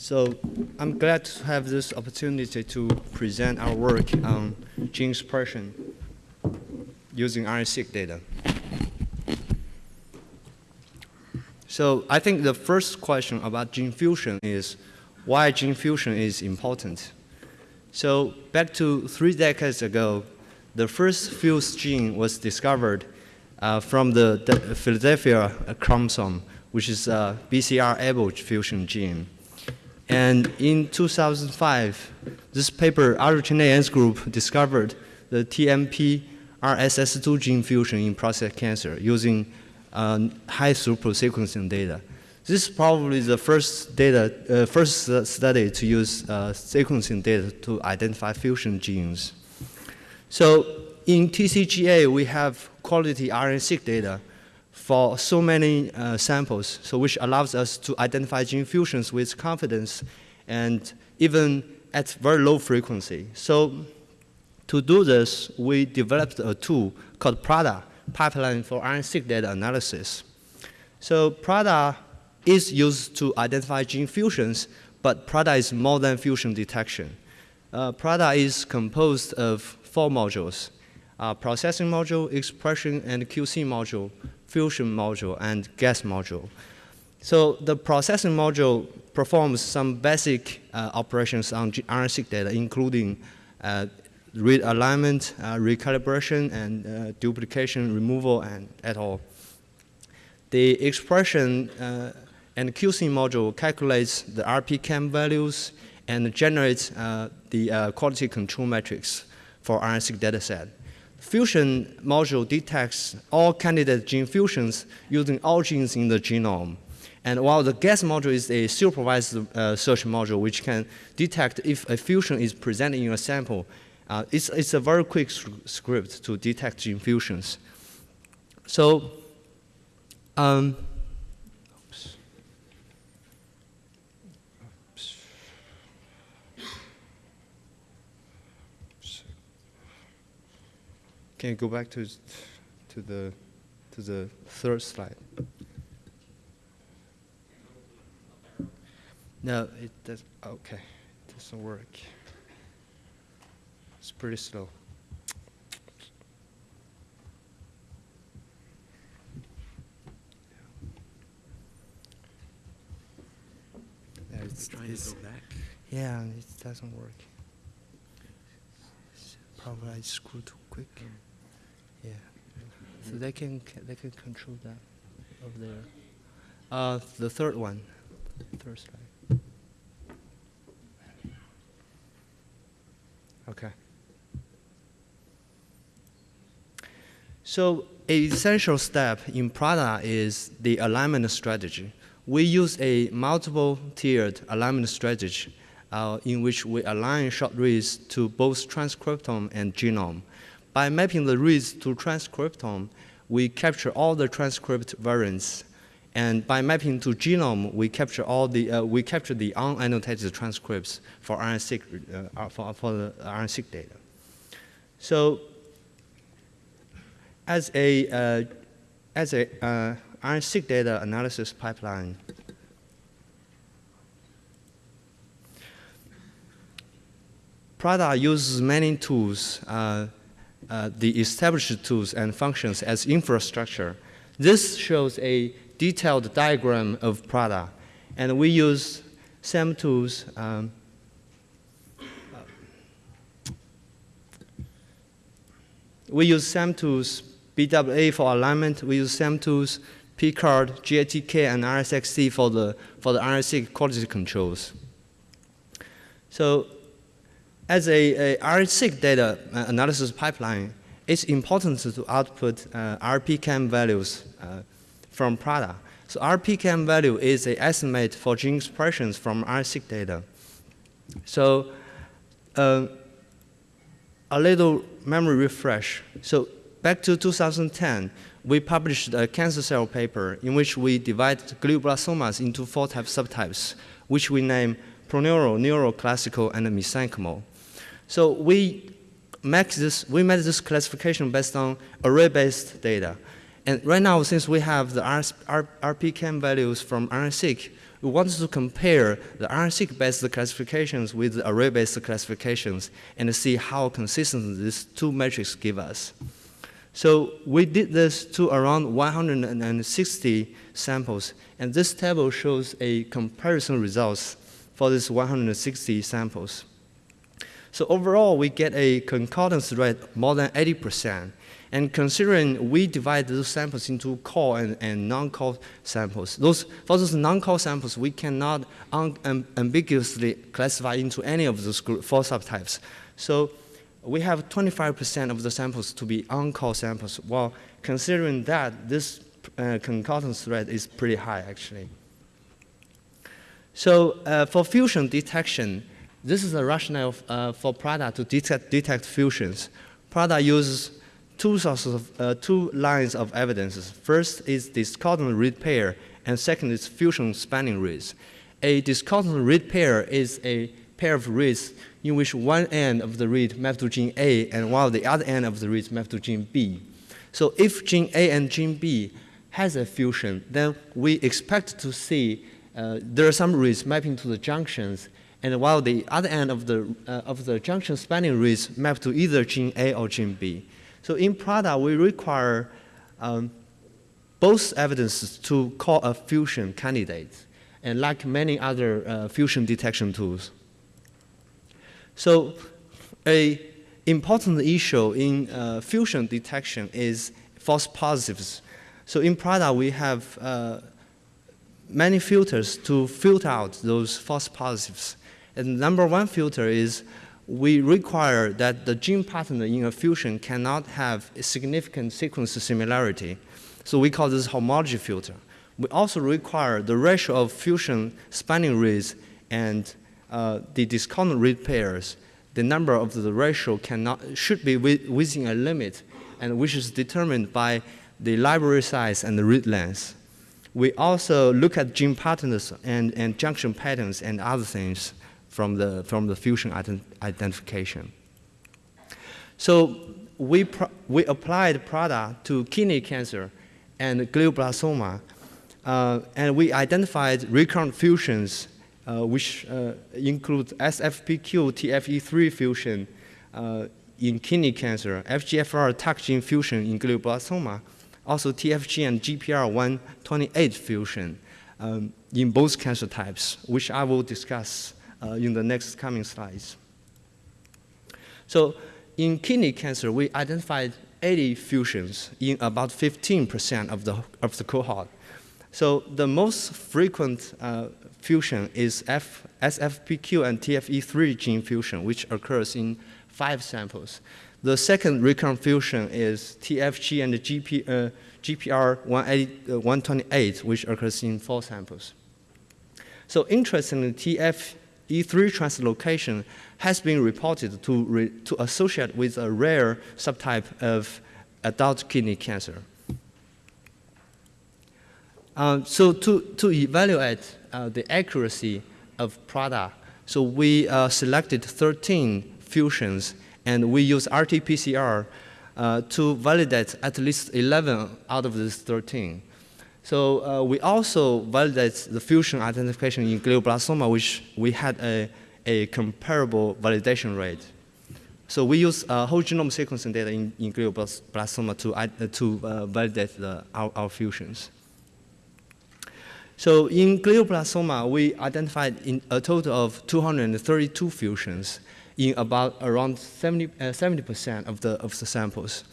So I'm glad to have this opportunity to present our work on gene expression using RNA-seq data. So I think the first question about gene fusion is why gene fusion is important. So back to three decades ago, the first fused gene was discovered uh, from the, Philadelphia chromosome, which is a BCR-ABL fusion gene. And in 2005, this paper, Arutune group discovered the TMP RSS2 gene fusion in prostate cancer using uh, high throughput sequencing data. This is probably the first data, uh, first study to use uh, sequencing data to identify fusion genes. So in TCGA, we have quality RNA-seq data for so many uh, samples, so which allows us to identify gene fusions with confidence and even at very low frequency. So to do this, we developed a tool called PRADA, Pipeline for RNA-seq Data Analysis. So PRADA is used to identify gene fusions, but PRADA is more than fusion detection. Uh, PRADA is composed of four modules, uh, processing module, expression and QC module, fusion module, and guess module. So the processing module performs some basic uh, operations on RNA-seq data, including uh, read alignment, uh, recalibration, and uh, duplication removal, and et al. The expression uh, and QC module calculates the RPKM values and generates uh, the quality control metrics for RNA-seq dataset. Fusion module detects all candidate gene fusions using all genes in the genome. And while the guess module is a supervised uh, search module which can detect if a fusion is present in a sample, uh, it's, it's a very quick script to detect gene fusions. So, um, Can you go back to to the to the third slide? No, it does. Okay, it doesn't work. It's pretty slow. Yeah, it's trying it's, to go back. Yeah, it doesn't work. Probably I screwed too quick. Mm. Yeah. So they can they can control that over there. Uh, the third one, third slide. Okay. So a essential step in PRADA is the alignment strategy. We use a multiple tiered alignment strategy uh, in which we align short reads to both transcriptome and genome. By mapping the reads to transcriptome, we capture all the transcript variants. And by mapping to genome, we capture all the uh, we capture the unannotated transcripts for RNA-seq uh, for, for the RNA-seq data. So, as a uh, as a uh, RNA-seq data analysis pipeline, Prada uses many tools uh, uh, the established tools and functions as infrastructure. This shows a detailed diagram of Prada. And we use SAM tools. Um, we use SAM tools, BWA for alignment. We use SAM tools, Picard, GATK, and RSeQC for the, for the RNA-seq quality controls. So as a, a RNA-seq data uh, analysis pipeline, it's important to output uh, RPKM values uh, from PRADA. So RPKM value is an estimate for gene expressions from RNA-seq data. So uh, a little memory refresh. So back to 2010, we published a cancer cell paper in which we divide glioblastomas into four type subtypes, which we name proneural, neuroclassical, and mesenchymal. So we make this, we made this classification based on array-based data. And right now, since we have the R, R, RPKM values from RNA-seq, we want to compare the RNA-seq-based classifications with the array-based classifications and see how consistent these two metrics give us. So we did this to around 160 samples, and this table shows a comparison results for these 160 samples. So overall, we get a concordance rate more than 80%. And considering we divide those samples into core and, and non-core samples, those, for those non-core samples, we cannot ambiguously classify into any of those group, four subtypes. So we have 25% of the samples to be on-core samples. Well, considering that, this uh, concordance rate is pretty high, actually. So uh, for fusion detection, this is the rationale uh, for Prada to detect, detect fusions. Prada uses two sources of, uh, two lines of evidence. First is discordant read pair, and second is fusion spanning reads. A discordant read pair is a pair of reads in which one end of the read maps to gene A and while the other end of the read maps to gene B. So if gene A and gene B has a fusion, then we expect to see uh, there are some reads mapping to the junctions, and while the other end of the, uh, of the junction spanning reads map to either gene A or gene B. So in Prada, we require um, both evidences to call a fusion candidate, and like many other uh, fusion detection tools. So a important issue in uh, fusion detection is false positives. So in Prada, we have uh, many filters to filter out those false positives. And number one filter is we require that the gene pattern in a fusion cannot have a significant sequence similarity. So we call this homology filter. We also require the ratio of fusion spanning reads and uh, the discordant read pairs. The number of the ratio cannot, should be within a limit, and which is determined by the library size and the read length. We also look at gene patterns and, and junction patterns and other things from the, from the fusion ident identification. So we, we applied Prada to kidney cancer and glioblastoma, uh, and we identified recurrent fusions uh, which uh, include SFPQ TFE3 fusion uh, in kidney cancer, FGFR TACC gene fusion in glioblastoma, also TFG and GPR128 fusion um, in both cancer types, which I will discuss in the next coming slides. So in kidney cancer, we identified 80 fusions in about 15% of the, of the cohort. So the most frequent uh, fusion is F, SFPQ and TFE3 gene fusion, which occurs in five samples. The second recurrent fusion is TFG and GP, uh, GPR128, uh, which occurs in four samples. So interestingly, TF, E3 translocation has been reported to, re, to associate with a rare subtype of adult kidney cancer. Uh, so to, to evaluate uh, the accuracy of Prada, so we uh, selected 13 fusions and we use RT-PCR uh, to validate at least 11 out of these 13. So uh, we also validate the fusion identification in glioblastoma, which we had a, a comparable validation rate. So we use uh, whole genome sequencing data in, in glioblastoma to, uh, to uh, validate the, our, our, fusions. So in glioblastoma, we identified a total of 232 fusions in about around 70, 70% uh, of, the, of the samples.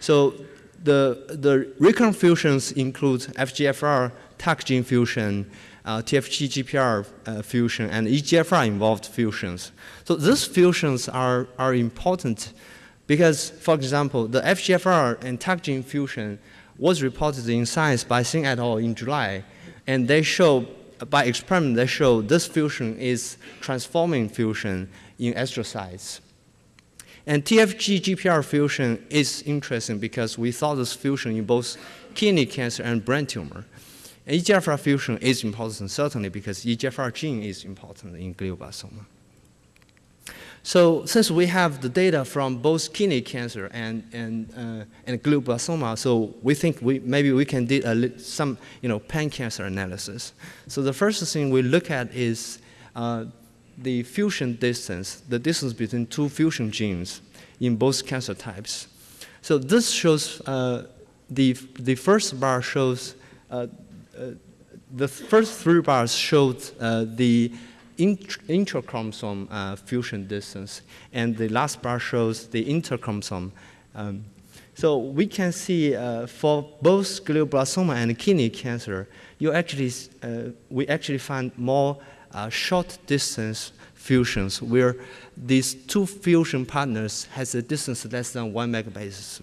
So the, the recurrent fusions include FGFR, TACC gene fusion, uh, TFG GPR uh, fusion, and EGFR involved fusions. So these fusions are, are important because, for example, the FGFR and TACC gene fusion was reported in Science by Singh et al. in July, and they show, by experiment, they show this fusion is transforming fusion in astrocytes. And TFG GPR fusion is interesting because we saw this fusion in both kidney cancer and brain tumor. And EGFR fusion is important certainly because EGFR gene is important in glioblastoma. So since we have the data from both kidney cancer and, and, uh, and glioblastoma, so we think we, maybe we can do a, some you know, pan-cancer analysis. So the first thing we look at is uh, the fusion distance, the distance between two fusion genes in both cancer types. So this shows, uh, the, the first bar shows, uh, uh, the first three bars showed uh, the intrachromosome uh, fusion distance, and the last bar shows the interchromosome. Um, so we can see uh, for both glioblastoma and kidney cancer, you actually, we actually find more short distance fusions where these two fusion partners has a distance less than one megabases.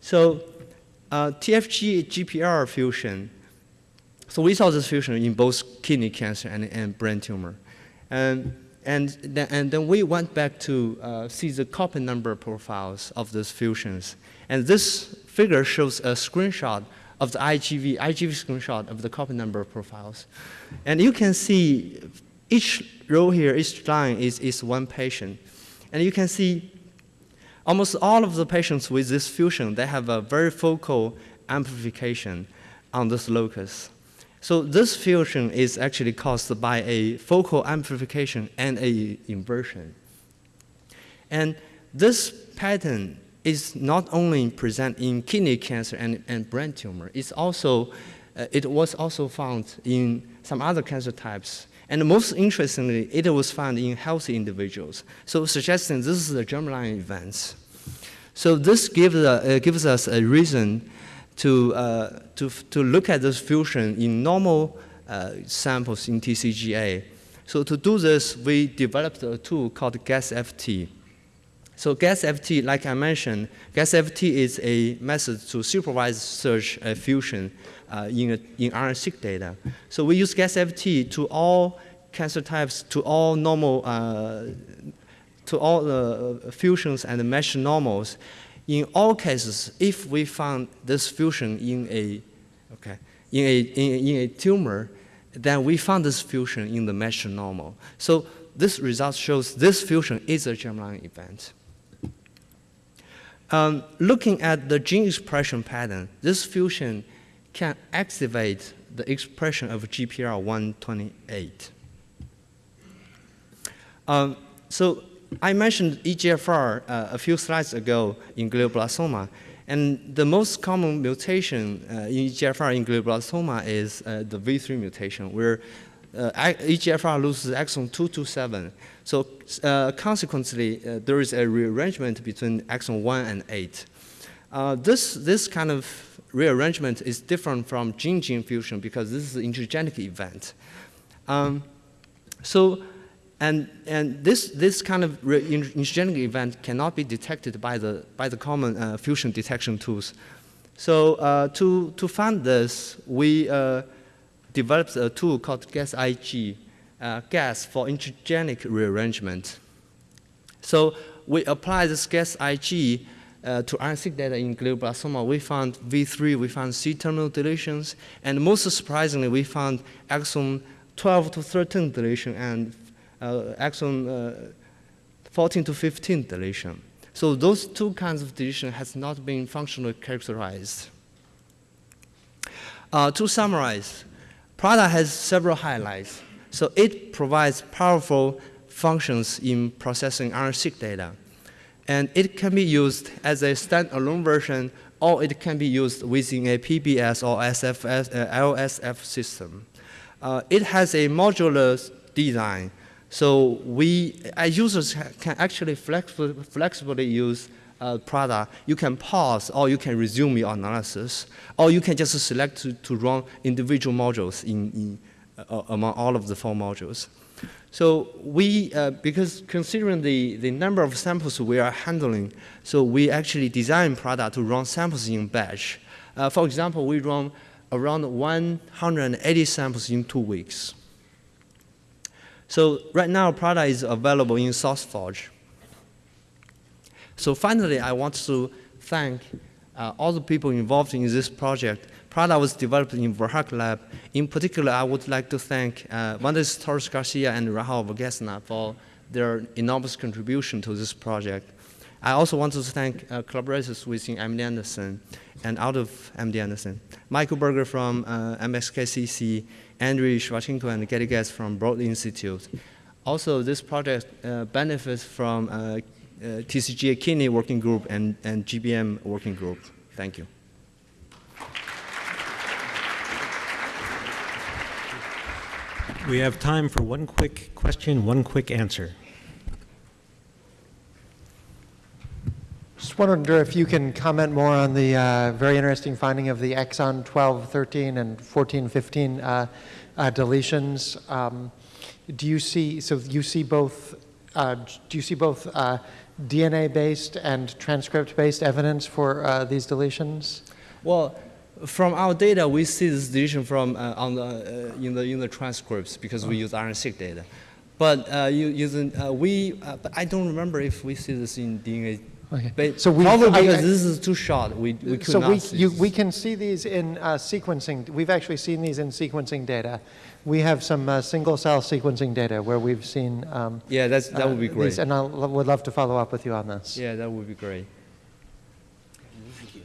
So uh, TFG GPR fusion so we saw this fusion in both kidney cancer and, and brain tumor. And, and, then, and then we went back to uh, see the copy number profiles of those fusions. And this figure shows a screenshot of the IGV, IGV screenshot of the copy number profiles. And you can see each row here, each line is, is one patient. And you can see almost all of the patients with this fusion, they have a very focal amplification on this locus. So this fusion is actually caused by a focal amplification and a inversion. And this pattern is not only present in kidney cancer and, and brain tumor, it's also, uh, it was also found in some other cancer types. And most interestingly, it was found in healthy individuals. So suggesting this is a germline event. So this gives, uh, gives us a reason to, uh, to, to look at this fusion in normal uh, samples in TCGA. So to do this, we developed a tool called GuessFT. So GuessFT, like I mentioned, GuessFT is a method to supervise search uh, fusion uh, in, a, in RNA-seq data. So we use GuessFT to all cancer types, to all normal, uh, to all the uh, fusions and mesh normals. In all cases, if we found this fusion in a, okay, in a, in, in a tumor, then we found this fusion in the mesh normal. So this result shows this fusion is a germline event. Um, looking at the gene expression pattern, this fusion can activate the expression of GPR128. Um, so I mentioned EGFR uh, a few slides ago in glioblastoma, and the most common mutation uh, in EGFR in glioblastoma is uh, the V3 mutation, where uh, EGFR loses exon 227. So uh, consequently, uh, there is a rearrangement between exon 1 and 8. this, this kind of rearrangement is different from gene-gene fusion because this is an intergenic event. Um, so and, and this, this kind of intergenic event cannot be detected by the, by the common uh, fusion detection tools. So uh, to, to find this, we developed a tool called GuessIG, uh, Guess for intergenic rearrangement. So we apply this GuessIG uh, to RNA-seq data in glioblastoma. We found V3, we found C-terminal deletions, and most surprisingly, we found exon 12 to 13 deletion and uh, exon uh, 14 to 15 deletion. So those two kinds of deletion has not been functionally characterized. Uh, to summarize, Prada has several highlights. So it provides powerful functions in processing RNA-seq data. And it can be used as a standalone version, or it can be used within a PBS or SFS, uh, LSF system. Uh, it has a modular design so we, as users can actually flexibly, flexibly use uh, Prada. You can pause or you can resume your analysis, or you can just select to, to run individual modules in, in uh, among all of the four modules. So we, uh, because considering the, the number of samples we are handling, so we actually design Prada to run samples in batch. Uh, for example, we run around 180 samples in two weeks. So right now, Prada is available in SourceForge. So finally, I want to thank uh, all the people involved in this project. Prada was developed in Verhaak Lab. In particular, I would like to thank uh, Vandes Torres Garcia and Rahul Vegesna for their enormous contribution to this project. I also want to thank uh, collaborators within MD Anderson and out of MD Anderson. Michael Berger from uh, MSKCC, Andrew Sivachenko and Gaddy Getz from Broad Institute. Also, this project uh, benefits from uh, TCGA Kidney Working Group and, and GBM Working Group. Thank you. We have time for one quick question, one quick answer. Just wonder if you can comment more on the uh, very interesting finding of the exon 12, 13, and 14, 15 uh, uh, deletions. Um, do you see, so you see both, uh, do you see both uh, DNA-based and transcript-based evidence for uh, these deletions? Well, from our data, we see this deletion from uh, on the uh, in the in the transcripts because we use RNA-seq data. But uh, you, using uh, we, uh, but I don't remember if we see this in DNA. Okay. But So we- probably I- because I- this is too short, we, we could so not we, see. you, we can see these in uh, sequencing. We've actually seen these in sequencing data. We have some uh, single-cell sequencing data where we've seen. Um, yeah, that's that would be uh, great. these, and I would love to follow up with you on this. yeah, that would be great. Thank you.